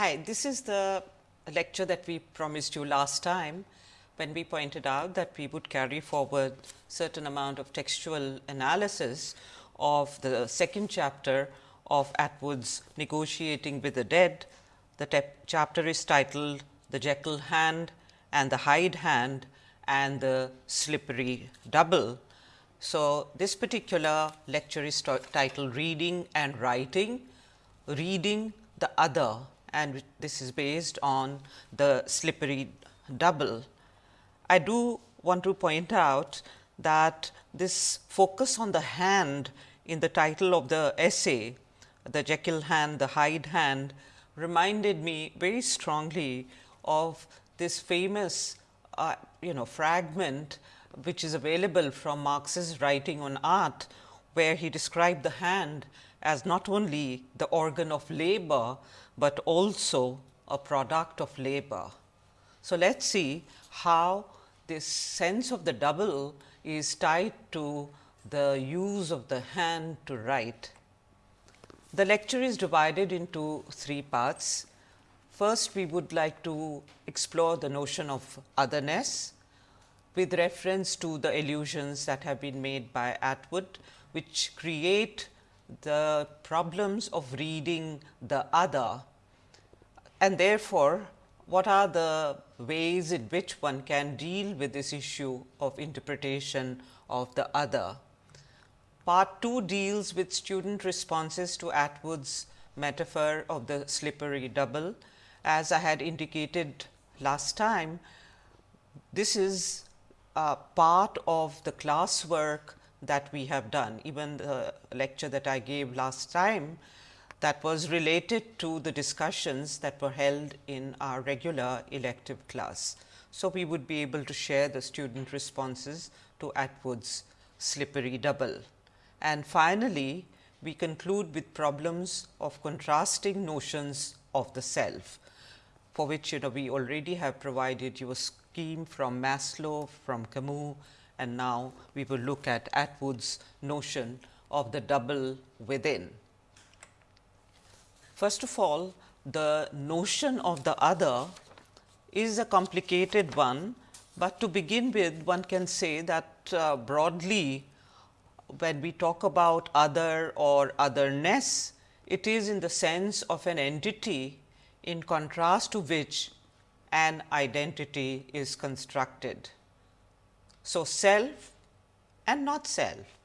Hi, this is the lecture that we promised you last time when we pointed out that we would carry forward certain amount of textual analysis of the second chapter of Atwood's Negotiating with the Dead. The chapter is titled The Jekyll Hand and the Hyde Hand and the Slippery Double. So, this particular lecture is titled Reading and Writing, Reading the Other and this is based on the slippery double. I do want to point out that this focus on the hand in the title of the essay, the Jekyll hand, the Hyde hand reminded me very strongly of this famous uh, you know fragment which is available from Marx's writing on art, where he described the hand as not only the organ of labor, but also a product of labor. So, let us see how this sense of the double is tied to the use of the hand to write. The lecture is divided into three parts. First, we would like to explore the notion of otherness with reference to the allusions that have been made by Atwood, which create the problems of reading the other and therefore, what are the ways in which one can deal with this issue of interpretation of the other. Part 2 deals with student responses to Atwood's metaphor of the slippery double. As I had indicated last time, this is a part of the classwork that we have done. Even the lecture that I gave last time that was related to the discussions that were held in our regular elective class. So, we would be able to share the student responses to Atwood's slippery double. And finally, we conclude with problems of contrasting notions of the self, for which you know we already have provided you a scheme from Maslow, from Camus and now we will look at Atwood's notion of the double within. First of all, the notion of the other is a complicated one, but to begin with one can say that uh, broadly when we talk about other or otherness, it is in the sense of an entity in contrast to which an identity is constructed. So, self and not self,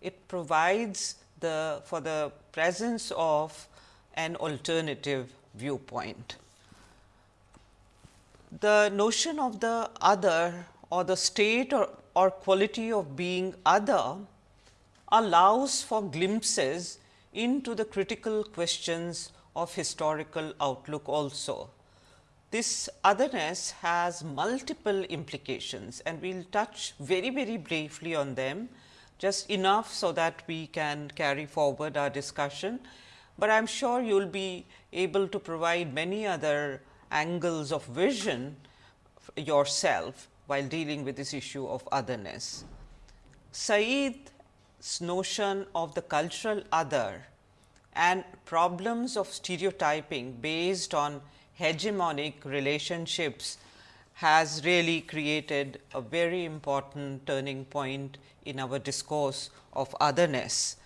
it provides the for the presence of an alternative viewpoint. The notion of the other or the state or, or quality of being other allows for glimpses into the critical questions of historical outlook also. This otherness has multiple implications and we will touch very, very briefly on them just enough so that we can carry forward our discussion but I am sure you will be able to provide many other angles of vision yourself while dealing with this issue of otherness. Said's notion of the cultural other and problems of stereotyping based on hegemonic relationships has really created a very important turning point in our discourse of otherness.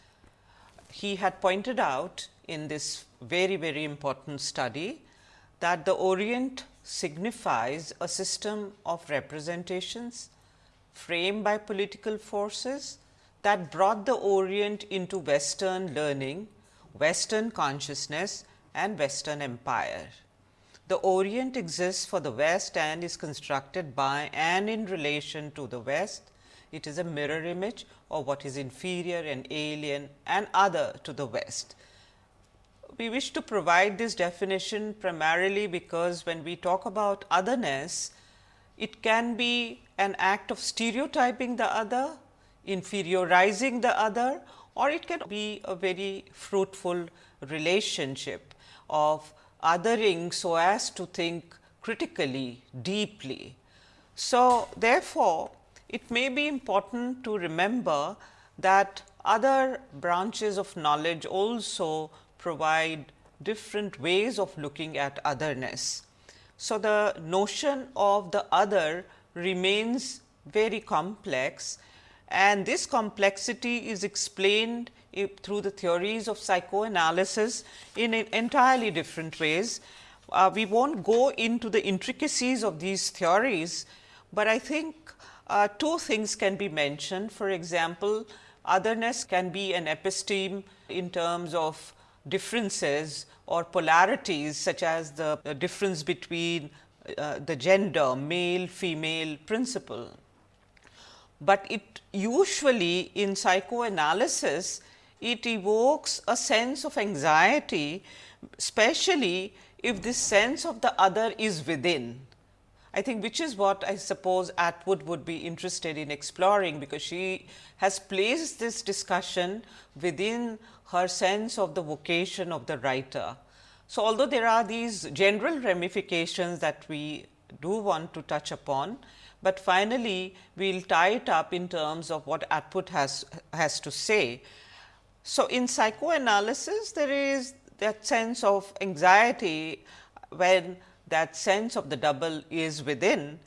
He had pointed out in this very, very important study that the Orient signifies a system of representations framed by political forces that brought the Orient into Western learning, Western consciousness and Western empire. The Orient exists for the West and is constructed by and in relation to the West. It is a mirror image of what is inferior and alien and other to the West we wish to provide this definition primarily because when we talk about otherness, it can be an act of stereotyping the other, inferiorizing the other or it can be a very fruitful relationship of othering so as to think critically, deeply. So, therefore, it may be important to remember that other branches of knowledge also provide different ways of looking at otherness. So, the notion of the other remains very complex and this complexity is explained through the theories of psychoanalysis in entirely different ways. Uh, we will not go into the intricacies of these theories, but I think uh, two things can be mentioned. For example, otherness can be an episteme in terms of differences or polarities such as the, difference between uh, the gender male female principle. But it usually in psychoanalysis it evokes a sense of anxiety especially if this sense of the other is within. I think which is what I suppose Atwood would be interested in exploring, because she has placed this discussion within her sense of the vocation of the writer. So, although there are these general ramifications that we do want to touch upon, but finally, we will tie it up in terms of what Atwood has, has to say. So, in psychoanalysis, there is that sense of anxiety when that sense of the double is within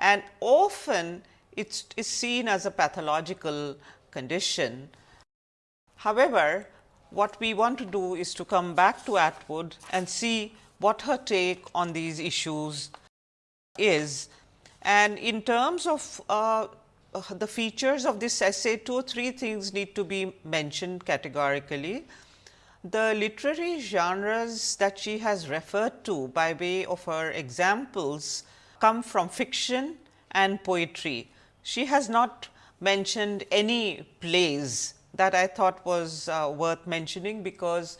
and often it is seen as a pathological condition. However, what we want to do is to come back to Atwood and see what her take on these issues is. And in terms of uh, the features of this essay, two or three things need to be mentioned categorically. The literary genres that she has referred to by way of her examples come from fiction and poetry. She has not mentioned any plays that I thought was uh, worth mentioning, because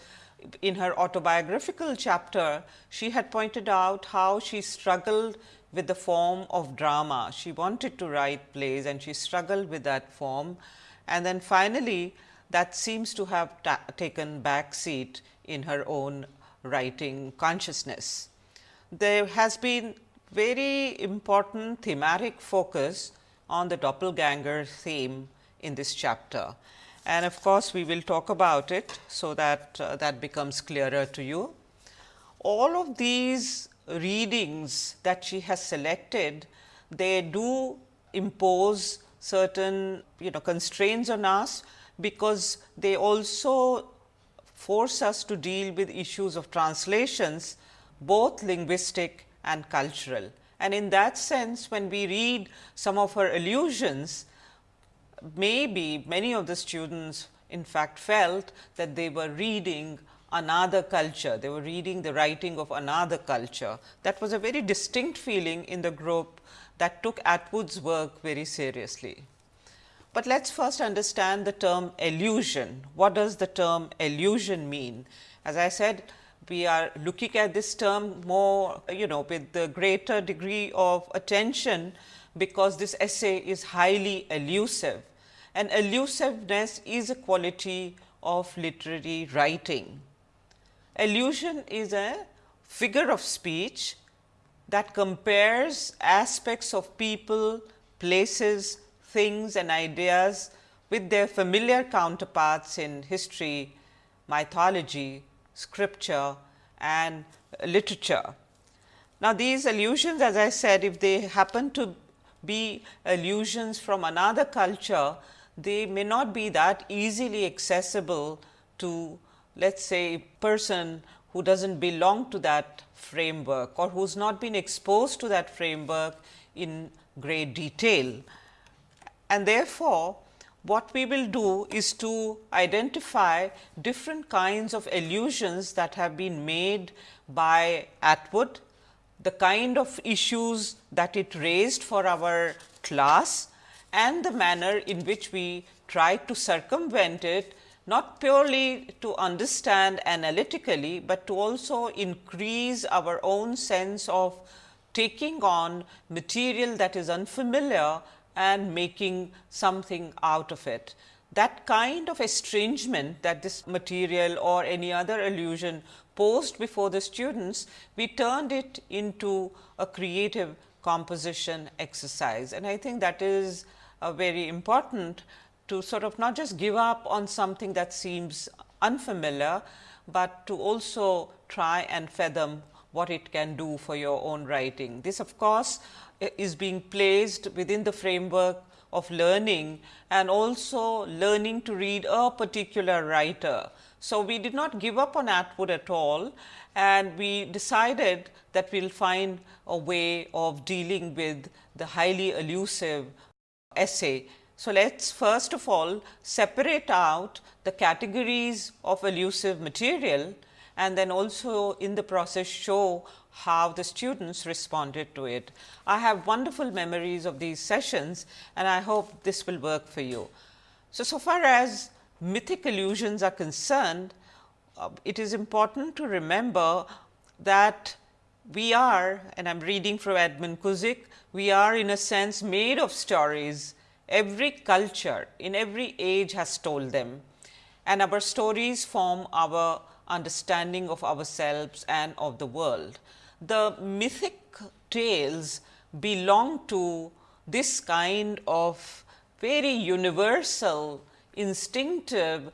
in her autobiographical chapter, she had pointed out how she struggled with the form of drama. She wanted to write plays and she struggled with that form. And then finally, that seems to have taken back seat in her own writing consciousness. There has been very important thematic focus on the doppelganger theme in this chapter. And of course, we will talk about it, so that uh, that becomes clearer to you. All of these readings that she has selected, they do impose certain you know constraints on us, because they also force us to deal with issues of translations both linguistic and cultural. And in that sense when we read some of her allusions, maybe many of the students in fact felt that they were reading another culture, they were reading the writing of another culture. That was a very distinct feeling in the group that took Atwood's work very seriously. But let us first understand the term allusion. What does the term allusion mean? As I said, we are looking at this term more you know with the greater degree of attention, because this essay is highly elusive and elusiveness is a quality of literary writing. Allusion is a figure of speech that compares aspects of people, places, things and ideas with their familiar counterparts in history, mythology, scripture and literature. Now, these allusions as I said if they happen to be allusions from another culture, they may not be that easily accessible to let us say person who does not belong to that framework or who has not been exposed to that framework in great detail. And therefore, what we will do is to identify different kinds of allusions that have been made by Atwood, the kind of issues that it raised for our class and the manner in which we try to circumvent it not purely to understand analytically, but to also increase our own sense of taking on material that is unfamiliar and making something out of it. That kind of estrangement that this material or any other allusion posed before the students, we turned it into a creative composition exercise. And I think that is uh, very important to sort of not just give up on something that seems unfamiliar, but to also try and fathom what it can do for your own writing. This of course, is being placed within the framework of learning and also learning to read a particular writer. So, we did not give up on Atwood at all and we decided that we will find a way of dealing with the highly elusive essay. So, let us first of all separate out the categories of elusive material and then also in the process show how the students responded to it. I have wonderful memories of these sessions and I hope this will work for you. So, so far as mythic allusions are concerned, uh, it is important to remember that we are and I am reading from Edmund Cusick, we are in a sense made of stories. Every culture in every age has told them and our stories form our understanding of ourselves and of the world. The mythic tales belong to this kind of very universal instinctive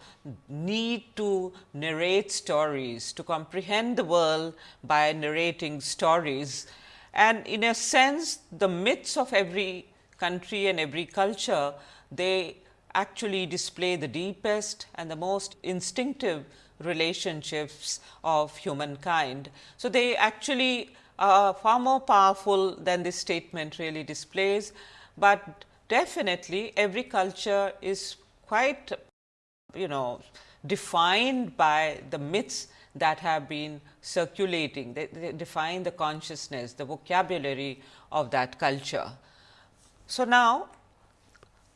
need to narrate stories, to comprehend the world by narrating stories. And in a sense, the myths of every country and every culture, they actually display the deepest and the most instinctive relationships of humankind. So, they actually are far more powerful than this statement really displays, but definitely every culture is quite you know defined by the myths that have been circulating. They, they, define the consciousness, the vocabulary of that culture. So, now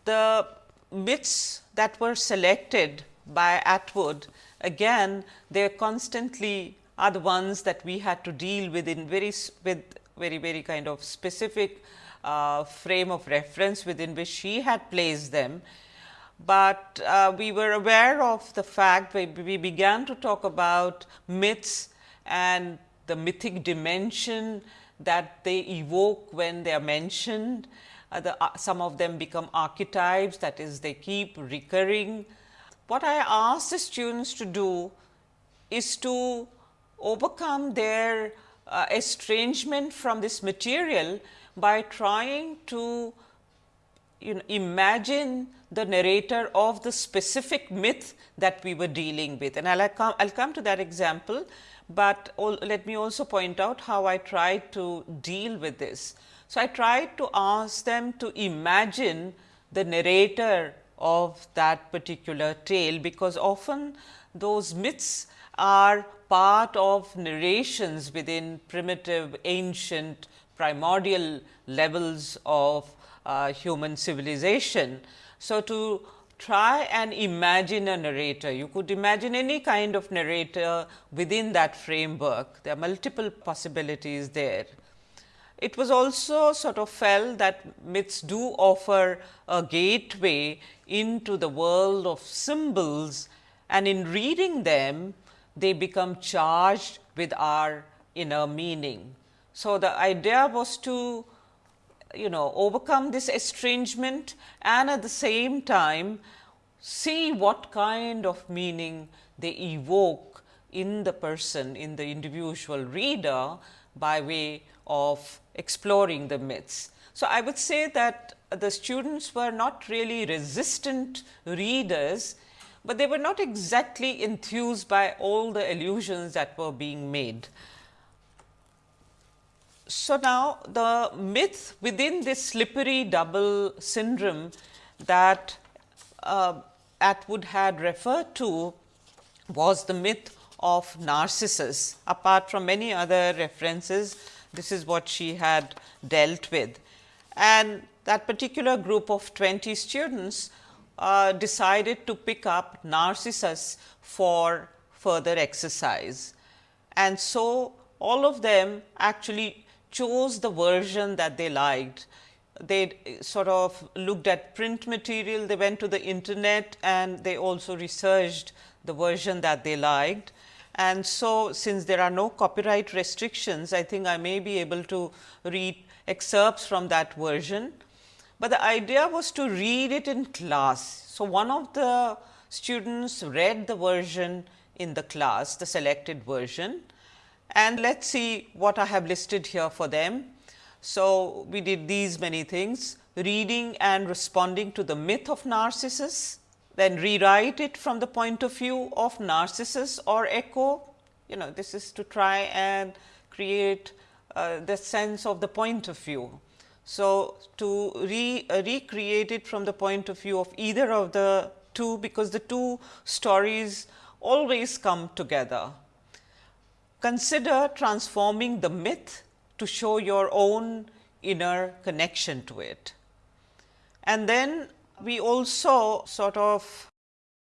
the myths that were selected by Atwood again they constantly are the ones that we had to deal with in very with very very kind of specific uh, frame of reference within which she had placed them but uh, we were aware of the fact we, began to talk about myths and the mythic dimension that they evoke when they are mentioned. Uh, the, uh, some of them become archetypes that is they keep recurring. What I ask the students to do is to overcome their uh, estrangement from this material by trying to you know, imagine the narrator of the specific myth that we were dealing with. And I'll come, I'll come to that example, but all, let me also point out how I tried to deal with this. So, I tried to ask them to imagine the narrator of that particular tale, because often those myths are part of narrations within primitive, ancient, primordial levels of Uh, human civilization. So, to try and imagine a narrator, you could imagine any kind of narrator within that framework. There are multiple possibilities there. It was also sort of felt that myths do offer a gateway into the world of symbols and in reading them, they become charged with our inner meaning. So, the idea was to you know overcome this estrangement and at the same time see what kind of meaning they evoke in the person in the individual reader by way of exploring the myths. So, I would say that the students were not really resistant readers, but they were not exactly enthused by all the allusions that were being made. So, now the myth within this slippery double syndrome that uh, Atwood had referred to was the myth of Narcissus. Apart from many other references, this is what she had dealt with. And that particular group of 20 students uh, decided to pick up Narcissus for further exercise. And so, all of them actually chose the version that they liked. They eh, sort of looked at print material, they went to the internet and they also researched the version that they liked. And so, since there are no copyright restrictions, I think I may be able to read excerpts from that version. But the idea was to read it in class. So, one of the students read the version in the class, the selected version. And let us see what I have listed here for them. So, we did these many things reading and responding to the myth of Narcissus, then rewrite it from the point of view of Narcissus or Echo. You know, this is to try and create uh, the sense of the point of view. So, to re, uh, recreate it from the point of view of either of the two, because the two stories always come together. Consider transforming the myth to show your own inner connection to it. And then we also sort of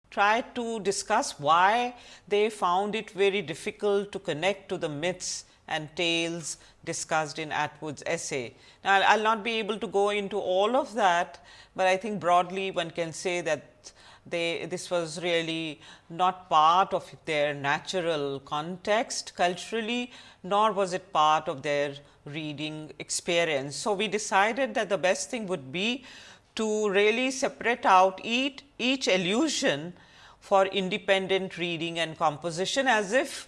try to discuss why they found it very difficult to connect to the myths and tales discussed in Atwood's essay. Now, I will not be able to go into all of that, but I think broadly one can say that they this was really not part of their natural context culturally, nor was it part of their reading experience. So, we decided that the best thing would be to really separate out each, each allusion for independent reading and composition as if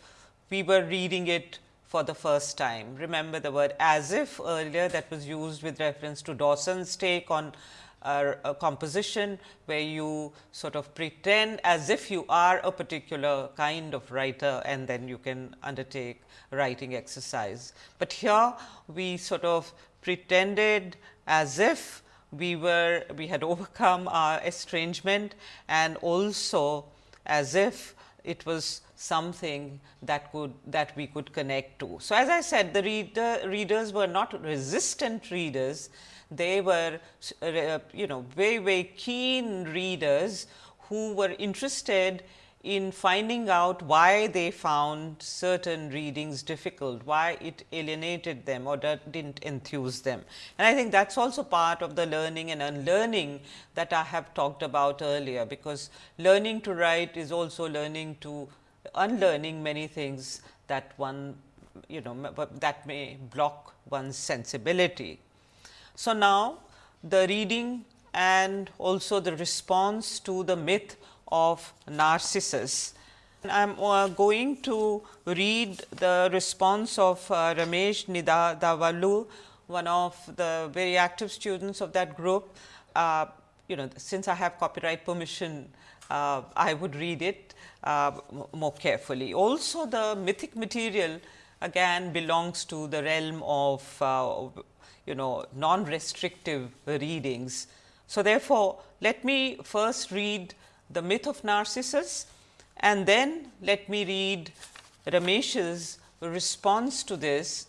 we were reading it for the first time. Remember the word as if earlier that was used with reference to Dawson's take on a composition where you sort of pretend as if you are a particular kind of writer and then you can undertake writing exercise. But here we sort of pretended as if we were we had overcome our estrangement and also as if it was something that could that we could connect to. So, as I said the reader readers were not resistant readers, they were uh, you know very very keen readers who were interested in finding out why they found certain readings difficult, why it alienated them or that didn't enthuse them. And I think that is also part of the learning and unlearning that I have talked about earlier, because learning to write is also learning to unlearning many things that one you know that may block one's sensibility. So, now the reading and also the response to the myth of Narcissus. I am uh, going to read the response of uh, Ramesh Nidavalu, one of the very active students of that group. Uh, you know, since I have copyright permission, uh, I would read it uh, more carefully. Also, the mythic material again belongs to the realm of uh, you know non-restrictive readings. So, therefore, let me first read the myth of Narcissus and then let me read Ramesh's response to this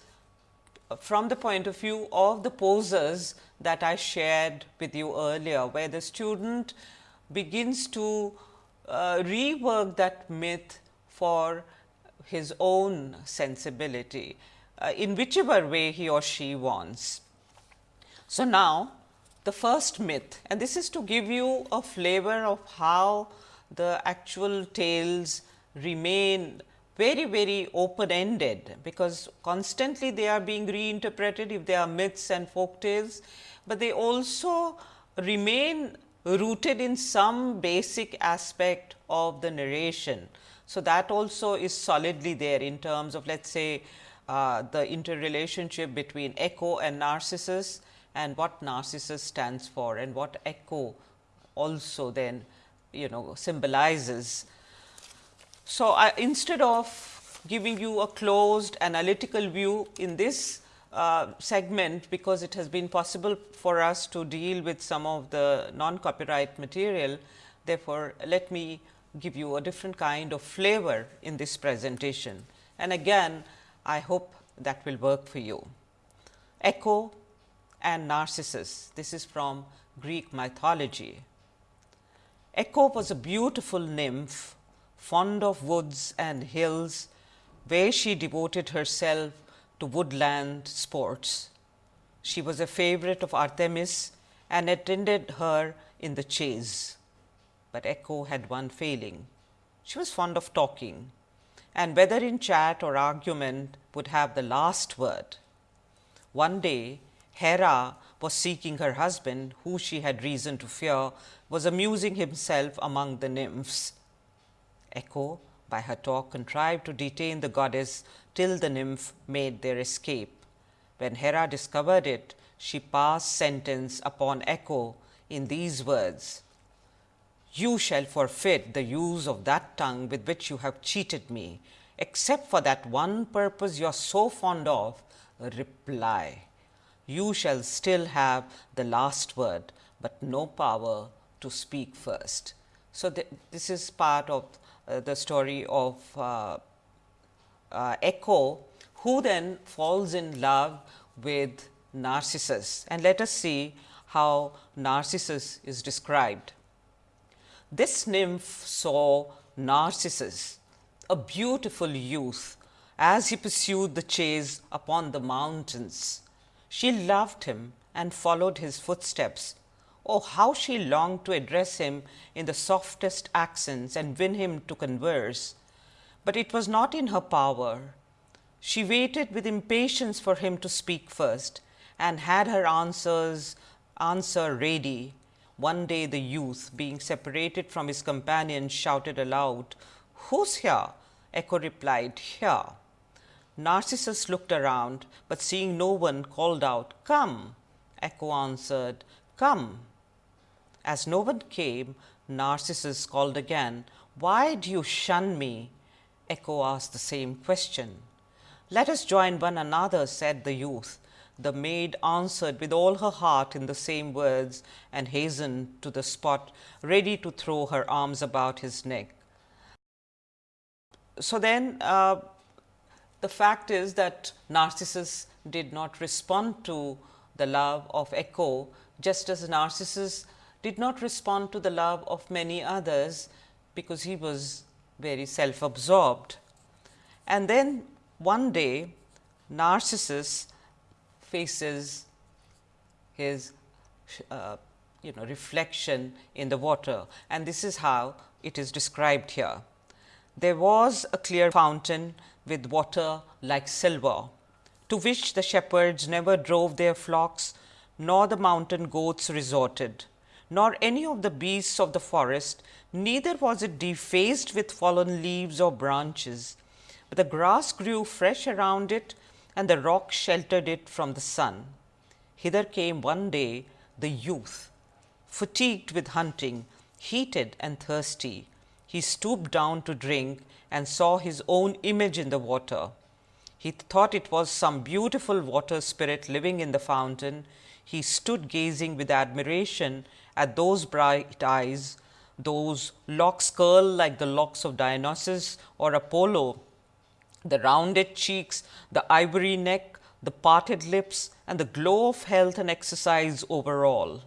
from the point of view of the posers that I shared with you earlier, where the student begins to uh, rework that myth for his own sensibility uh, in whichever way he or she wants. So, now the first myth and this is to give you a flavor of how the actual tales remain very very open ended, because constantly they are being reinterpreted if they are myths and folk tales, but they also remain rooted in some basic aspect of the narration. So, that also is solidly there in terms of let us say uh, the interrelationship between Echo and Narcissus and what Narcissus stands for and what Echo also then you know symbolizes. So, I, instead of giving you a closed analytical view in this uh, segment because it has been possible for us to deal with some of the non copyright material. Therefore, let me give you a different kind of flavor in this presentation and again I hope that will work for you. Echo and Narcissus, this is from Greek mythology. Echo was a beautiful nymph fond of woods and hills where she devoted herself to woodland sports. She was a favorite of Artemis and attended her in the chase. But Echo had one failing. She was fond of talking and whether in chat or argument would have the last word. One day, Hera was seeking her husband, who she had reason to fear was amusing himself among the nymphs. Echo by her talk contrived to detain the goddess till the nymph made their escape. When Hera discovered it, she passed sentence upon Echo in these words, You shall forfeit the use of that tongue with which you have cheated me, except for that one purpose you are so fond of, reply. You shall still have the last word, but no power to speak first. So, th this is part of uh, the story of uh, uh, Echo, who then falls in love with Narcissus. And let us see how Narcissus is described. This nymph saw Narcissus, a beautiful youth, as he pursued the chase upon the mountains. She loved him and followed his footsteps. Oh, how she longed to address him in the softest accents and win him to converse. But it was not in her power. She waited with impatience for him to speak first and had her answers answer ready. One day the youth, being separated from his companions, shouted aloud, Who's here? Echo replied, Here. Narcissus looked around, but seeing no one, called out, Come. Echo answered, Come. As no one came, Narcissus called again, Why do you shun me? Echo asked the same question. Let us join one another, said the youth. The maid answered with all her heart in the same words and hastened to the spot, ready to throw her arms about his neck. So then, uh, the fact is that Narcissus did not respond to the love of Echo, just as Narcissus did not respond to the love of many others, because he was very self absorbed. And then one day Narcissus faces his uh, you know reflection in the water and this is how it is described here. There was a clear fountain with water like silver, to which the shepherds never drove their flocks, nor the mountain goats resorted, nor any of the beasts of the forest, neither was it defaced with fallen leaves or branches, but the grass grew fresh around it, and the rock sheltered it from the sun. Hither came one day the youth, fatigued with hunting, heated and thirsty, he stooped down to drink and saw his own image in the water. He thought it was some beautiful water spirit living in the fountain. He stood gazing with admiration at those bright eyes, those locks curled like the locks of Dionysus or Apollo, the rounded cheeks, the ivory neck, the parted lips, and the glow of health and exercise over all.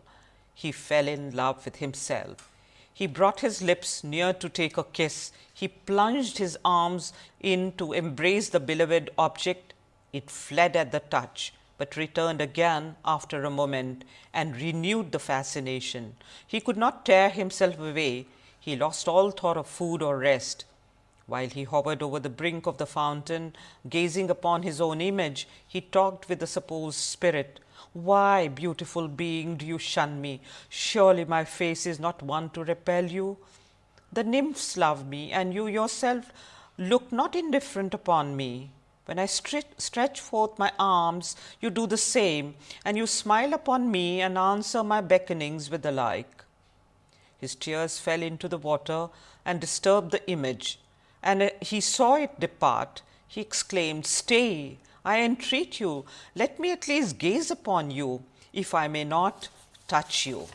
He fell in love with himself. He brought his lips near to take a kiss. He plunged his arms in to embrace the beloved object. It fled at the touch, but returned again after a moment and renewed the fascination. He could not tear himself away. He lost all thought of food or rest. While he hovered over the brink of the fountain, gazing upon his own image, he talked with the supposed spirit. Why, beautiful being, do you shun me? Surely my face is not one to repel you. The nymphs love me, and you yourself look not indifferent upon me. When I stretch forth my arms, you do the same, and you smile upon me and answer my beckonings with the like. His tears fell into the water and disturbed the image, and uh, he saw it depart. He exclaimed, Stay, I entreat you, let me at least gaze upon you, if I may not touch you.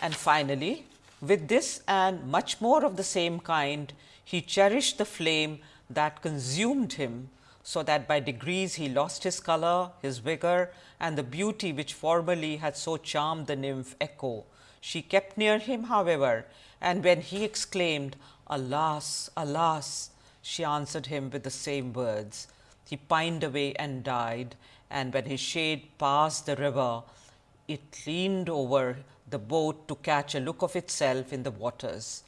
And finally, with this and much more of the same kind, he cherished the flame that consumed him, so that by degrees he lost his color, his vigor, and the beauty which formerly had so charmed the nymph Echo. She kept near him, however, and when he exclaimed, Alas, alas, she answered him with the same words. He pined away and died, and when his shade passed the river, it leaned over the boat to catch a look of itself in the waters.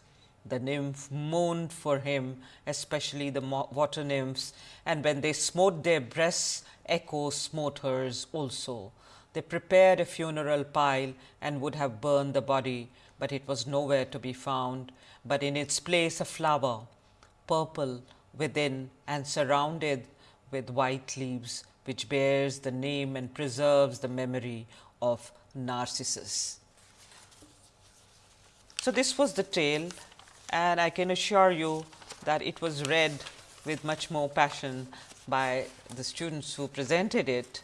The nymph mourned for him, especially the water nymphs, and when they smote their breasts, Echo smote hers also. They prepared a funeral pile and would have burned the body, but it was nowhere to be found, but in its place a flower, purple within and surrounded with white leaves, which bears the name and preserves the memory of Narcissus. So, this was the tale and I can assure you that it was read with much more passion by the students who presented it.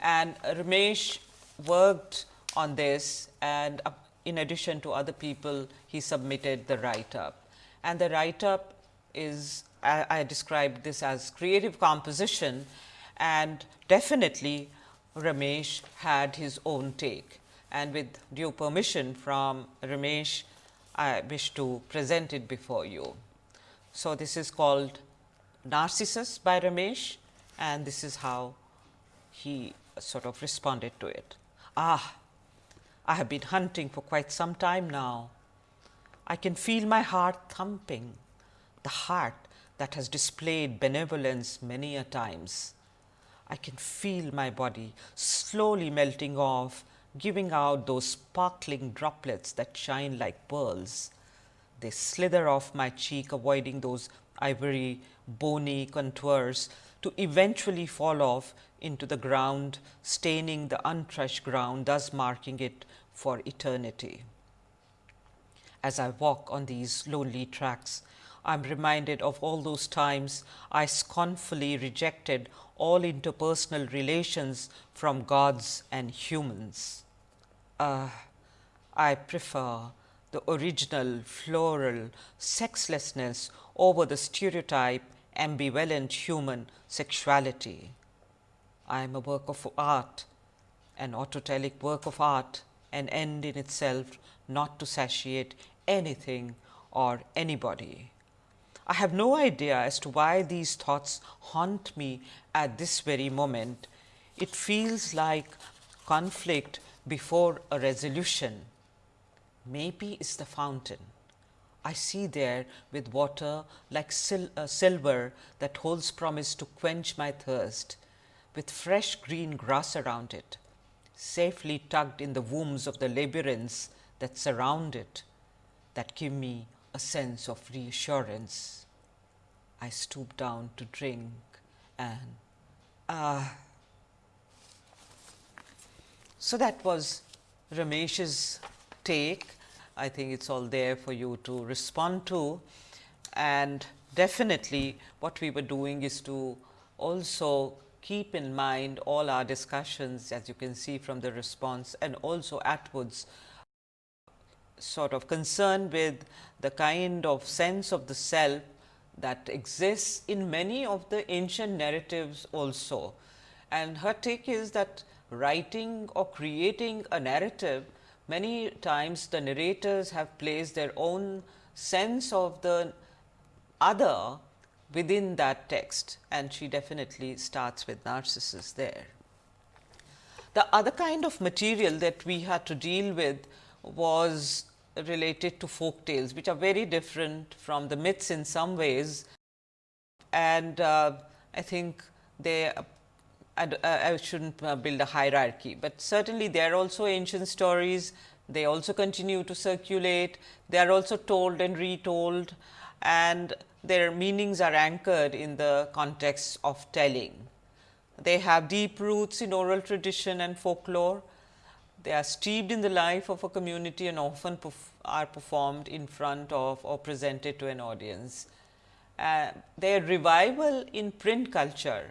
And Ramesh worked on this and in addition to other people, he submitted the write up. And the write up is, I, I described this as creative composition and definitely Ramesh had his own take. And with due permission from Ramesh, I wish to present it before you. So, this is called Narcissus by Ramesh and this is how he sort of responded to it. Ah, I have been hunting for quite some time now. I can feel my heart thumping, the heart that has displayed benevolence many a times. I can feel my body slowly melting off giving out those sparkling droplets that shine like pearls. They slither off my cheek avoiding those ivory bony contours to eventually fall off into the ground staining the untouched ground thus marking it for eternity. As I walk on these lonely tracks, I am reminded of all those times I scornfully rejected all interpersonal relations from gods and humans uh, I prefer the original floral sexlessness over the stereotype ambivalent human sexuality. I am a work of art, an autotelic work of art, an end in itself not to satiate anything or anybody. I have no idea as to why these thoughts haunt me at this very moment. It feels like conflict before a resolution. Maybe it's the fountain. I see there with water like sil uh, silver that holds promise to quench my thirst, with fresh green grass around it, safely tucked in the wombs of the labyrinths that surround it, that give me a sense of reassurance. I stoop down to drink and ah. So, that was Ramesh's take. I think it is all there for you to respond to and definitely what we were doing is to also keep in mind all our discussions as you can see from the response and also Atwood's sort of concern with the kind of sense of the self that exists in many of the ancient narratives also. And her take is that writing or creating a narrative, many times the narrators have placed their own sense of the other within that text and she definitely starts with Narcissus there. The other kind of material that we had to deal with was related to folk tales, which are very different from the myths in some ways. And uh, I think they I, I shouldn't uh, build a hierarchy, but certainly they are also ancient stories. They also continue to circulate. They are also told and retold and their meanings are anchored in the context of telling. They have deep roots in oral tradition and folklore. They are steeped in the life of a community and often are performed in front of or presented to an audience. Uh, their revival in print culture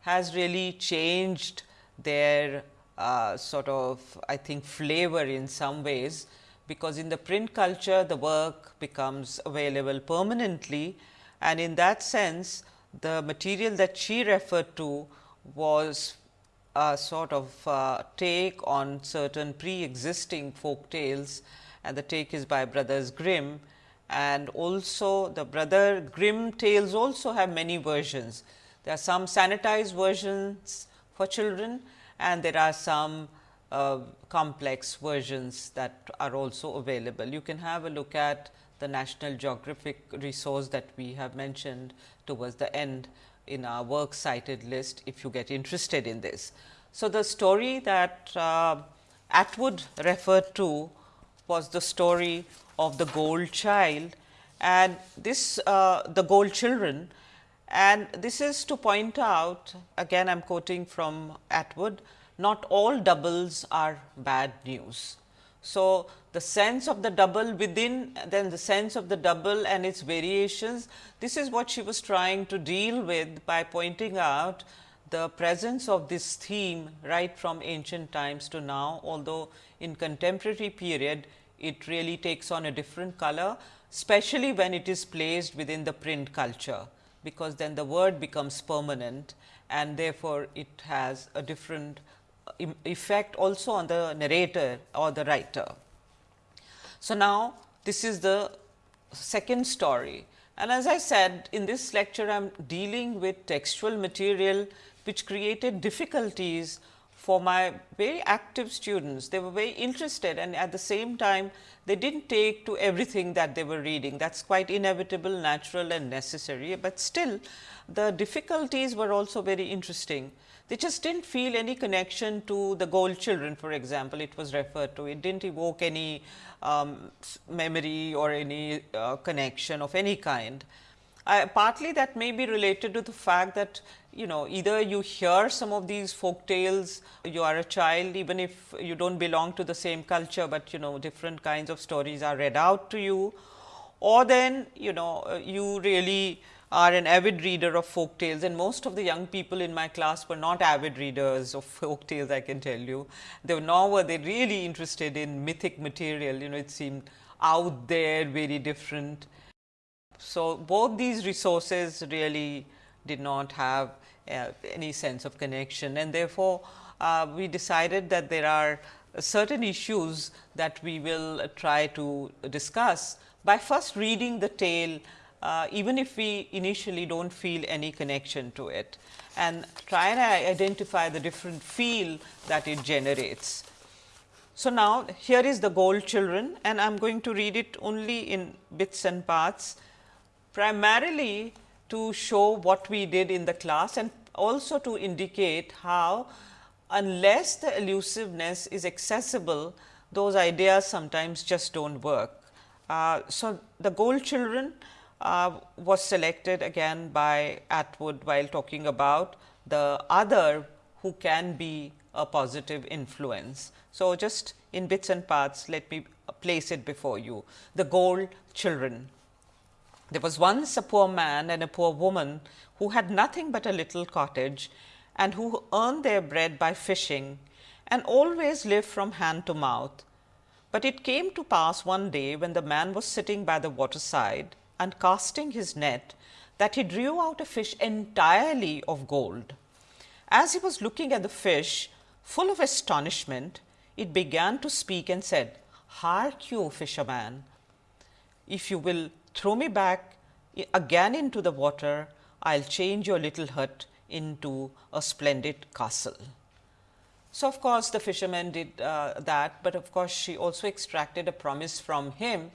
has really changed their uh, sort of I think flavor in some ways, because in the print culture the work becomes available permanently. And in that sense the material that she referred to was a sort of uh, take on certain pre-existing folk tales. And the take is by brothers Grimm. And also the brother Grimm tales also have many versions. There are some sanitized versions for children and there are some uh, complex versions that are also available. You can have a look at the National Geographic resource that we have mentioned towards the end in our works cited list if you get interested in this. So, the story that uh, Atwood referred to was the story of the gold child and this uh, the gold children and this is to point out again I am quoting from Atwood not all doubles are bad news. So, the sense of the double within then the sense of the double and its variations this is what she was trying to deal with by pointing out the presence of this theme right from ancient times to now although in contemporary period it really takes on a different color especially when it is placed within the print culture because then the word becomes permanent and therefore, it has a different uh, effect also on the narrator or the writer. So, now this is the second story and as I said in this lecture I am dealing with textual material which created difficulties for my very active students. They were very interested and at the same time they did not take to everything that they were reading. That is quite inevitable, natural and necessary, but still the difficulties were also very interesting. They just did not feel any connection to the gold children for example, it was referred to. It did not evoke any um, memory or any uh, connection of any kind. Partly that may be related to the fact that you know either you hear some of these folk tales, you are a child even if you do not belong to the same culture, but you know different kinds of stories are read out to you or then you know uh, you really are an avid reader of folk tales and most of the young people in my class were not avid readers of folk tales I can tell you. They were nor were they really interested in mythic material you know it seemed out there very different so, both these resources really did not have uh, any sense of connection. And therefore, uh, we decided that there are certain issues that we will try to discuss. By first reading the tale uh, even if we initially do not feel any connection to it and try and identify the different feel that it generates. So, now here is the gold children and I am going to read it only in bits and parts. Primarily to show what we did in the class and also to indicate how unless the allusiveness is accessible, those ideas sometimes just do not work. Uh, so, the gold children uh, was selected again by Atwood while talking about the other who can be a positive influence. So, just in bits and parts let me place it before you the gold children there was once a poor man and a poor woman who had nothing but a little cottage and who earned their bread by fishing and always lived from hand to mouth. But it came to pass one day when the man was sitting by the waterside and casting his net that he drew out a fish entirely of gold. As he was looking at the fish, full of astonishment, it began to speak and said, Hark you, fisherman, if you will throw me back again into the water, I will change your little hut into a splendid castle. So, of course, the fisherman did uh, that, but of course, she also extracted a promise from him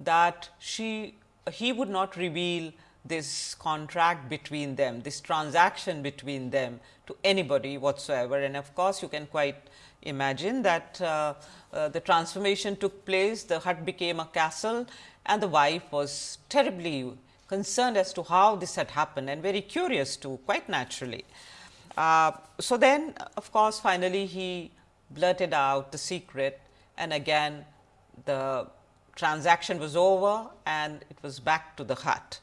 that she he would not reveal this contract between them, this transaction between them to anybody whatsoever. And of course, you can quite imagine that uh, uh, the transformation took place, the hut became a castle and the wife was terribly concerned as to how this had happened and very curious too quite naturally. Uh, so, then of course, finally, he blurted out the secret and again the transaction was over and it was back to the hut.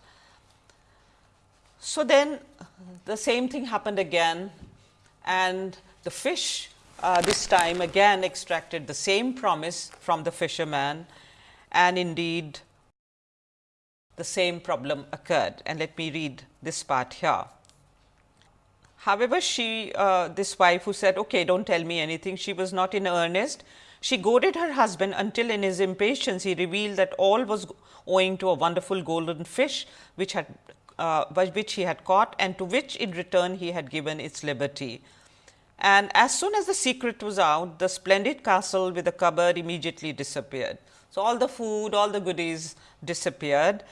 So, then the same thing happened again and the fish uh, this time again extracted the same promise from the fisherman and indeed the same problem occurred and let me read this part here. However, she uh, this wife who said okay do not tell me anything she was not in earnest. She goaded her husband until in his impatience he revealed that all was owing to a wonderful golden fish which had uh, which he had caught and to which in return he had given its liberty. And as soon as the secret was out, the splendid castle with the cupboard immediately disappeared. So, all the food, all the goodies disappeared.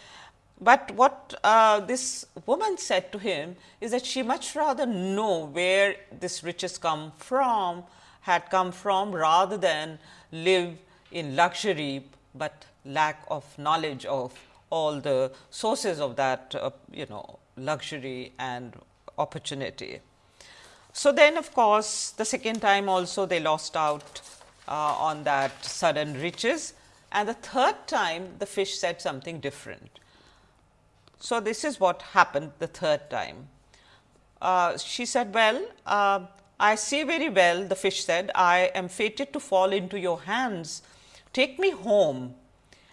But what uh, this woman said to him is that she much rather know where this riches come from, had come from rather than live in luxury, but lack of knowledge of all the sources of that uh, you know luxury and opportunity. So, then of course, the second time also they lost out uh, on that sudden riches and the third time the fish said something different. So, this is what happened the third time. Uh, she said, well, uh, I see very well the fish said, I am fated to fall into your hands, take me home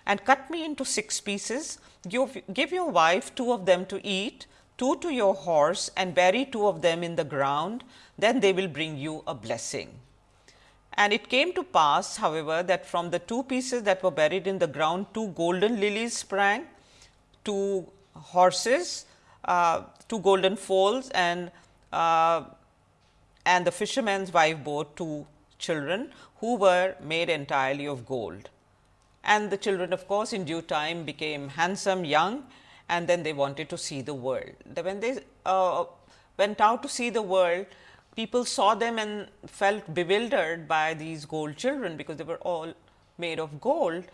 and cut me into six pieces, give, give your wife two of them to eat two to your horse and bury two of them in the ground, then they will bring you a blessing. And it came to pass, however, that from the two pieces that were buried in the ground, two golden lilies sprang, two horses, uh, two golden foals and uh, and the fisherman's wife bore two children who were made entirely of gold. And the children of course, in due time became handsome young and then they wanted to see the world. When they uh, went out to see the world, people saw them and felt bewildered by these gold children, because they were all made of gold.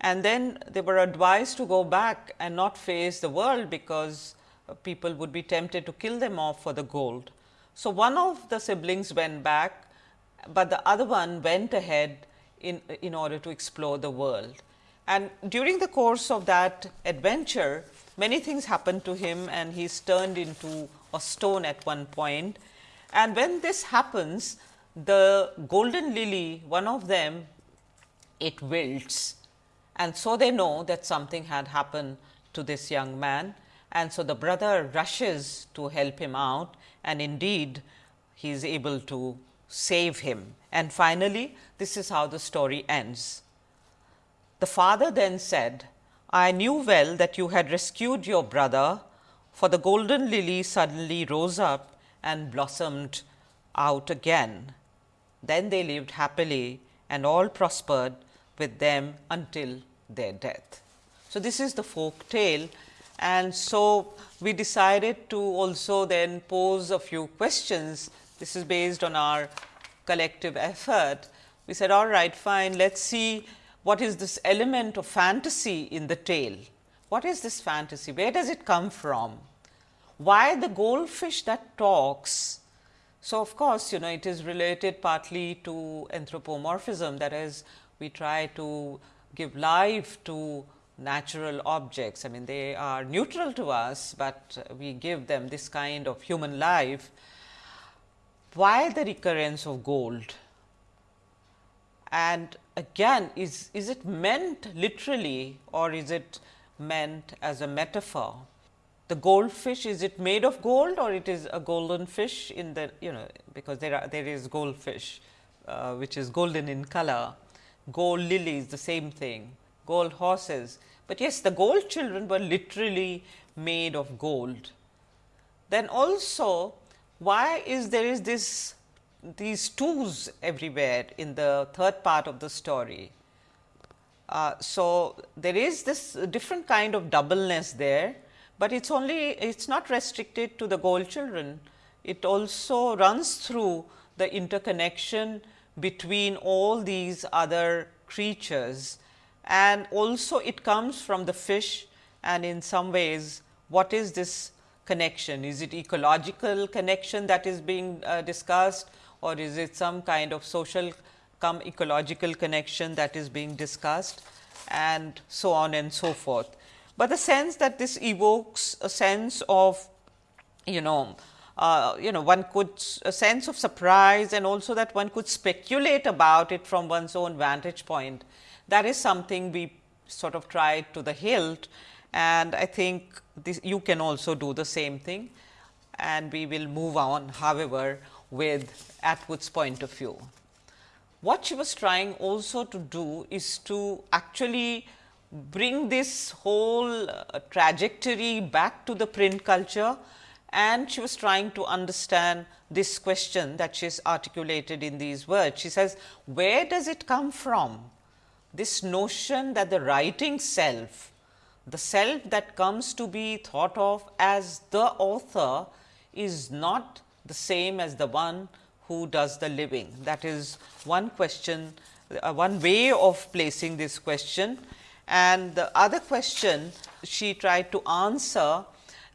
And then they were advised to go back and not face the world, because people would be tempted to kill them off for the gold. So, one of the siblings went back, but the other one went ahead in, in order to explore the world. And during the course of that adventure, many things happened to him and he is turned into a stone at one point. And when this happens, the golden lily, one of them, it wilts. And so they know that something had happened to this young man. And so the brother rushes to help him out and indeed he is able to save him. And finally, this is how the story ends. The father then said, I knew well that you had rescued your brother, for the golden lily suddenly rose up and blossomed out again. Then they lived happily and all prospered with them until their death. So, this is the folk tale and so we decided to also then pose a few questions. This is based on our collective effort. We said all right fine let us see what is this element of fantasy in the tale? What is this fantasy? Where does it come from? Why the goldfish that talks? So, of course, you know it is related partly to anthropomorphism that is we try to give life to natural objects. I mean they are neutral to us, but we give them this kind of human life. Why the recurrence of gold? And again is, is it meant literally or is it meant as a metaphor? The goldfish is it made of gold or it is a golden fish in the you know because there are there is goldfish uh, which is golden in color, gold lilies the same thing, gold horses, but yes the gold children were literally made of gold. Then also why is there is this these twos everywhere in the third part of the story. Uh, so, there is this different kind of doubleness there, but it is only it is not restricted to the gold children. It also runs through the interconnection between all these other creatures and also it comes from the fish and in some ways what is this connection? Is it ecological connection that is being uh, discussed or is it some kind of social come ecological connection that is being discussed and so on and so forth. But the sense that this evokes a sense of you know uh, you know one could a sense of surprise and also that one could speculate about it from one's own vantage point. That is something we sort of tried to the hilt and I think this you can also do the same thing and we will move on however with Atwood's point of view. What she was trying also to do is to actually bring this whole uh, trajectory back to the print culture and she was trying to understand this question that she has articulated in these words. She says, where does it come from? This notion that the writing self, the self that comes to be thought of as the author is not the same as the one who does the living. That is one question uh, one way of placing this question. And the other question she tried to answer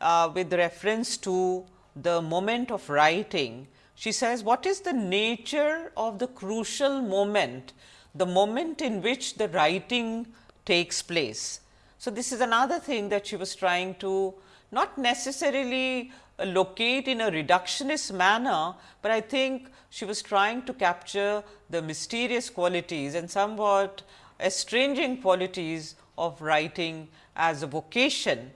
uh, with reference to the moment of writing. She says, what is the nature of the crucial moment, the moment in which the writing takes place. So, this is another thing that she was trying to not necessarily locate in a reductionist manner, but I think she was trying to capture the mysterious qualities and somewhat estranging qualities of writing as a vocation.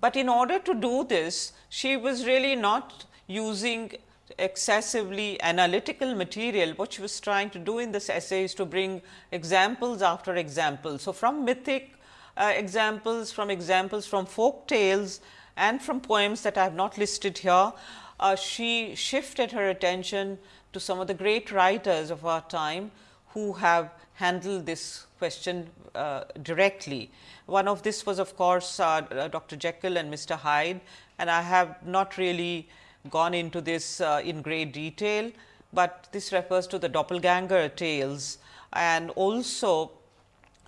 But in order to do this, she was really not using excessively analytical material. What she was trying to do in this essay is to bring examples after examples. So, from mythic uh, examples, from examples from folk tales and from poems that I have not listed here, uh, she shifted her attention to some of the great writers of our time who have handled this question uh, directly. One of this was of course, uh, uh Dr. Jekyll and Mr. Hyde and I have not really gone into this uh, in great detail, but this refers to the doppelganger tales and also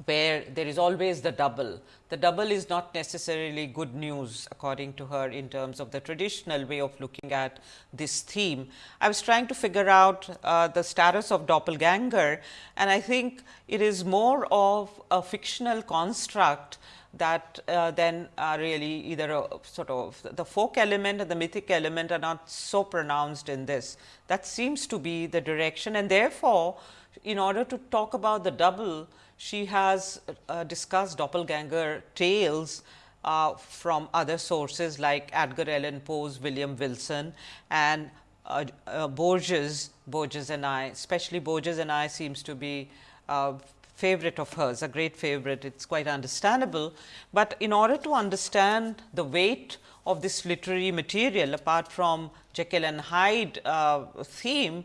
where there is always the double. The double is not necessarily good news according to her in terms of the traditional way of looking at this theme. I was trying to figure out uh, the status of doppelganger and I think it is more of a fictional construct that uh, then are really either a sort of the folk element and the mythic element are not so pronounced in this. That seems to be the direction and therefore, in order to talk about the double, she has uh, discussed doppelganger tales uh, from other sources like Edgar Allan Poe's William Wilson and uh, uh, Borges, Borges and I, especially Borges and I seems to be uh, favorite of hers, a great favorite, it is quite understandable. But in order to understand the weight of this literary material apart from Jekyll and Hyde uh, theme,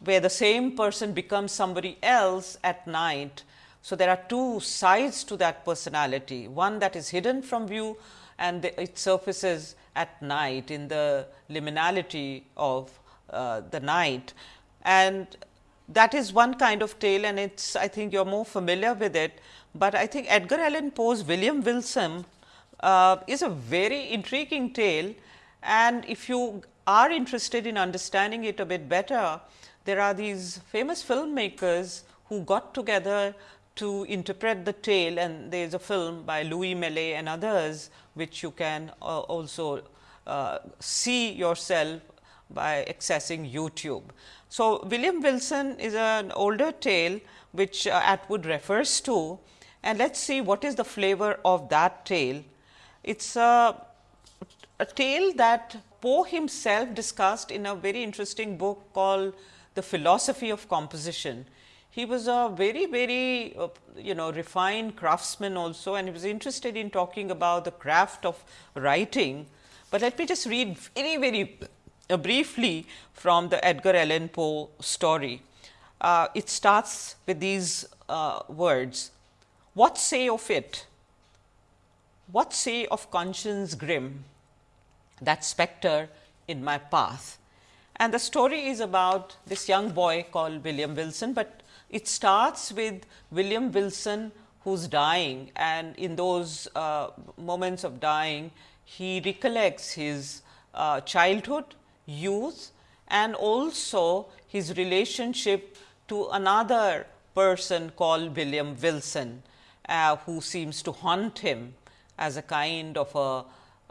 where the same person becomes somebody else at night, so, there are two sides to that personality, one that is hidden from view and the, it surfaces at night in the liminality of uh, the night. And that is one kind of tale and it is I think you are more familiar with it, but I think Edgar Allan Poe's William Wilson uh, is a very intriguing tale. And if you are interested in understanding it a bit better, there are these famous filmmakers who got together to interpret the tale and there is a film by Louis Malle and others which you can uh, also uh, see yourself by accessing YouTube. So, William Wilson is an older tale which uh, Atwood refers to and let us see what is the flavor of that tale. It is a, a tale that Poe himself discussed in a very interesting book called The Philosophy of Composition. He was a very, very uh, you know refined craftsman also and he was interested in talking about the craft of writing. But let me just read very, very uh, briefly from the Edgar Allan Poe story. Uh, it starts with these uh, words, what say of it? What say of conscience grim, that spectre in my path? And the story is about this young boy called William Wilson, but it starts with William Wilson who is dying and in those uh, moments of dying, he recollects his uh, childhood, youth and also his relationship to another person called William Wilson, uh, who seems to haunt him as a kind of a,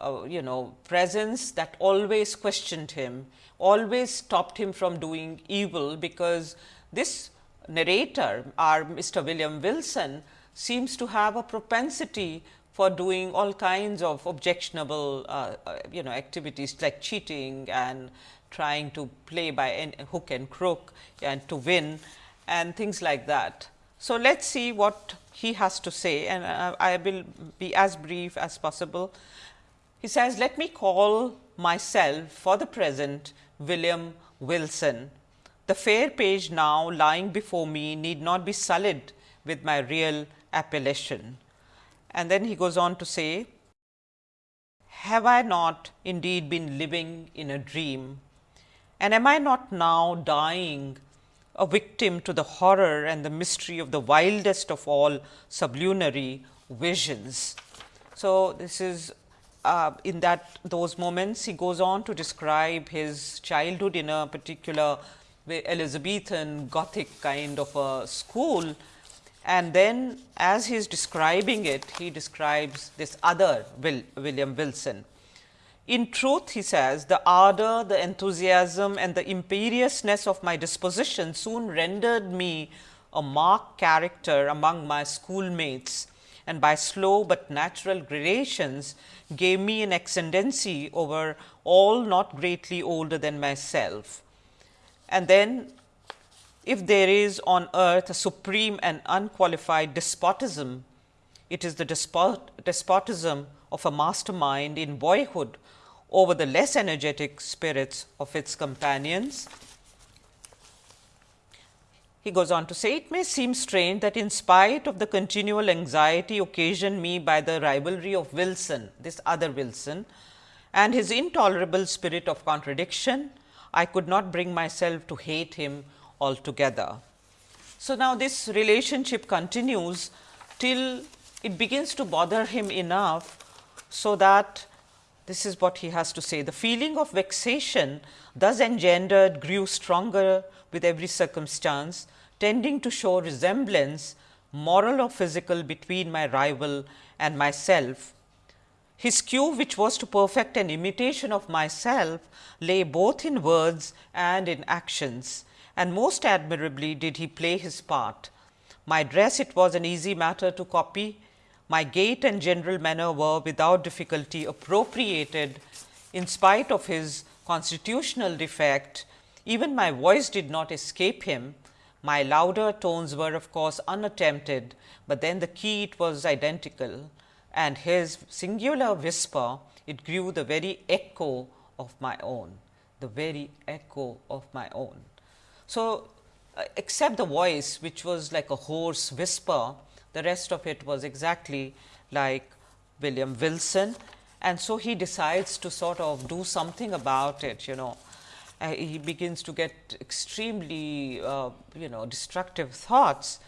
a, you know presence that always questioned him, always stopped him from doing evil, because this narrator our Mr. William Wilson seems to have a propensity for doing all kinds of objectionable uh, uh, you know activities like cheating and trying to play by hook and crook and to win and things like that. So, let us see what he has to say and uh, I will be as brief as possible. He says, let me call myself for the present William Wilson the fair page now lying before me need not be sullied with my real appellation. And then he goes on to say, have I not indeed been living in a dream and am I not now dying a victim to the horror and the mystery of the wildest of all sublunary visions. So, this is uh, in that those moments he goes on to describe his childhood in a particular Elizabethan Gothic kind of a school. And then as he is describing it, he describes this other Will, William Wilson. In truth, he says, the ardor, the enthusiasm and the imperiousness of my disposition soon rendered me a marked character among my schoolmates and by slow but natural gradations gave me an ascendancy over all not greatly older than myself. And then if there is on earth a supreme and unqualified despotism, it is the despot despotism of a mastermind in boyhood over the less energetic spirits of its companions. He goes on to say, it may seem strange that in spite of the continual anxiety occasioned me by the rivalry of Wilson, this other Wilson, and his intolerable spirit of contradiction, I could not bring myself to hate him altogether. So, now this relationship continues till it begins to bother him enough, so that this is what he has to say. The feeling of vexation thus engendered grew stronger with every circumstance, tending to show resemblance moral or physical between my rival and myself. His cue which was to perfect an imitation of myself lay both in words and in actions and most admirably did he play his part. My dress it was an easy matter to copy my gait and general manner were without difficulty appropriated in spite of his constitutional defect. Even my voice did not escape him. My louder tones were of course unattempted, but then the key it was identical and his singular whisper it grew the very echo of my own, the very echo of my own. So, uh, except the voice which was like a hoarse whisper, the rest of it was exactly like William Wilson. And so, he decides to sort of do something about it, you know. Uh, he begins to get extremely, uh, you know, destructive thoughts.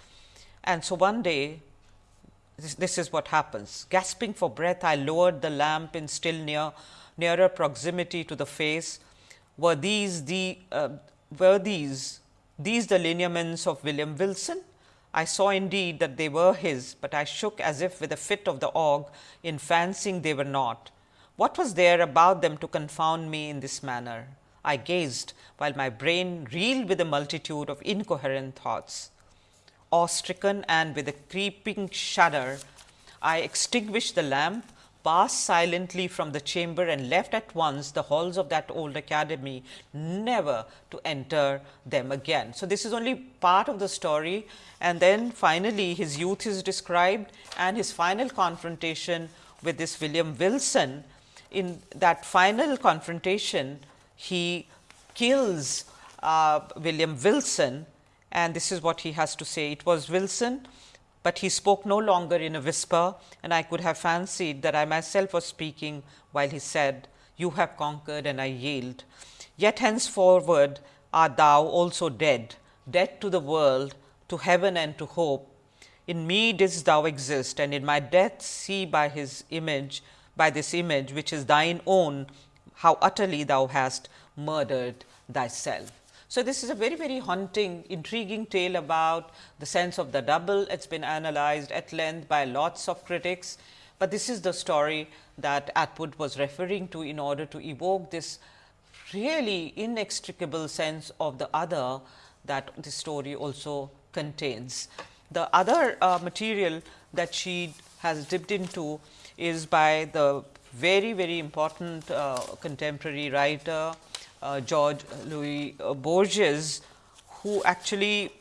And so, one day, this, this, is what happens. Gasping for breath, I lowered the lamp in still near, nearer proximity to the face. Were these the, uh, were these, these the lineaments of William Wilson? I saw indeed that they were his, but I shook as if with a fit of the ague in fancying they were not. What was there about them to confound me in this manner? I gazed, while my brain reeled with a multitude of incoherent thoughts. Awe stricken and with a creeping shudder, I extinguished the lamp, passed silently from the chamber and left at once the halls of that old academy, never to enter them again. So, this is only part of the story and then finally, his youth is described and his final confrontation with this William Wilson. In that final confrontation, he kills uh, William Wilson and this is what he has to say. It was Wilson but he spoke no longer in a whisper and I could have fancied that I myself was speaking while he said, You have conquered and I yield. Yet henceforward art thou also dead, dead to the world, to heaven and to hope. In me didst thou exist and in my death see by his image, by this image which is thine own, how utterly thou hast murdered thyself. So, this is a very, very haunting, intriguing tale about the sense of the double. It has been analyzed at length by lots of critics, but this is the story that Atwood was referring to in order to evoke this really inextricable sense of the other that the story also contains. The other uh, material that she has dipped into is by the very, very important uh, contemporary writer George Louis uh, Borges, who actually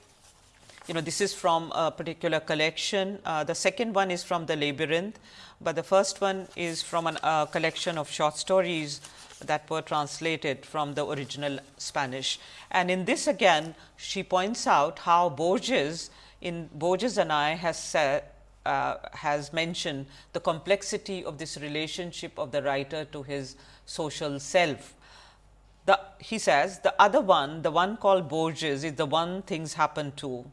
you know this is from a particular collection. Uh, the second one is from the Labyrinth, but the first one is from a uh, collection of short stories that were translated from the original Spanish. And in this again, she points out how Borges in Borges and I has uh, has mentioned the complexity of this relationship of the writer to his social self The, he says, the other one, the one called Borges, is the one things happen to.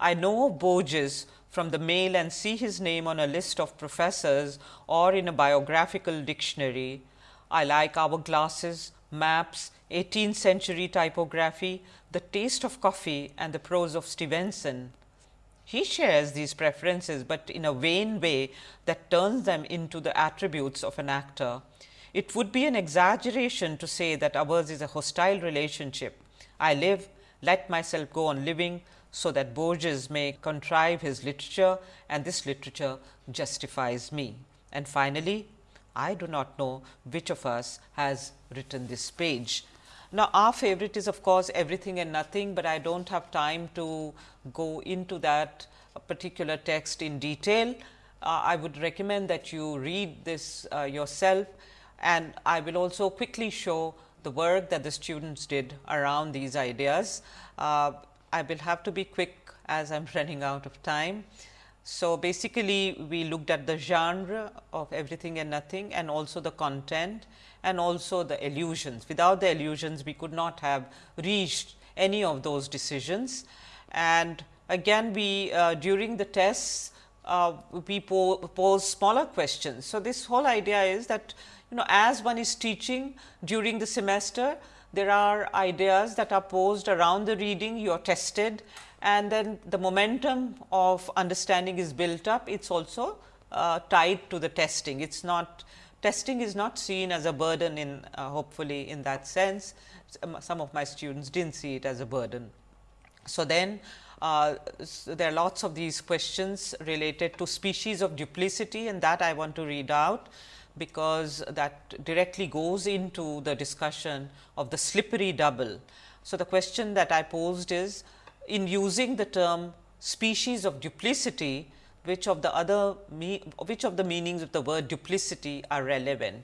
I know of Borges from the mail and see his name on a list of professors or in a biographical dictionary. I like hourglasses, maps, 18th century typography, the taste of coffee and the prose of Stevenson. He shares these preferences, but in a vain way that turns them into the attributes of an actor. It would be an exaggeration to say that ours is a hostile relationship. I live, let myself go on living, so that Borges may contrive his literature and this literature justifies me. And finally, I do not know which of us has written this page. Now, our favorite is of course, everything and nothing, but I do not have time to go into that particular text in detail. Uh, I would recommend that you read this uh, yourself and I will also quickly show the work that the students did around these ideas. Uh, I will have to be quick as I am running out of time. So, basically we looked at the genre of everything and nothing and also the content and also the allusions. Without the allusions, we could not have reached any of those decisions. And again we uh, during the tests, uh, we po pose smaller questions. So, this whole idea is that you know as one is teaching during the semester, there are ideas that are posed around the reading, you are tested and then the momentum of understanding is built up. It is also uh, tied to the testing. It is not testing is not seen as a burden in uh, hopefully in that sense. Some of my students did not see it as a burden. So, then uh, so there are lots of these questions related to species of duplicity and that I want to read out because that directly goes into the discussion of the slippery double. So, the question that I posed is in using the term species of duplicity, which of the other which of the meanings of the word duplicity are relevant.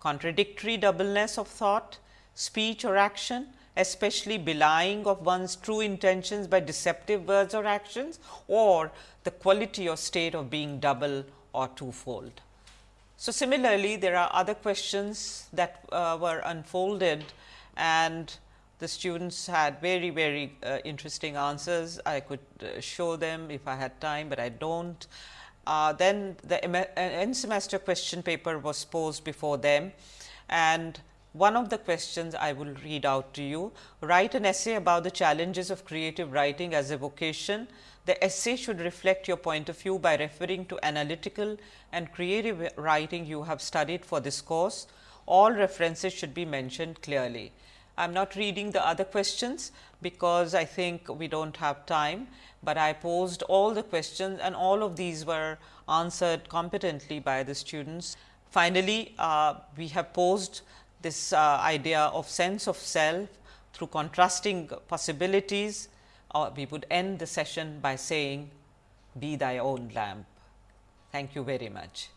Contradictory doubleness of thought, speech or action, especially belying of one's true intentions by deceptive words or actions or the quality or state of being double or twofold. So, similarly, there are other questions that uh, were unfolded and the students had very, very uh, interesting answers. I could uh, show them if I had time, but I do not. Uh, then the uh, end semester question paper was posed before them and one of the questions I will read out to you. Write an essay about the challenges of creative writing as a vocation. The essay should reflect your point of view by referring to analytical and creative writing you have studied for this course. All references should be mentioned clearly. I am not reading the other questions because I think we do not have time, but I posed all the questions and all of these were answered competently by the students. Finally, uh, we have posed this uh, idea of sense of self through contrasting possibilities we would end the session by saying be thy own lamp. Thank you very much.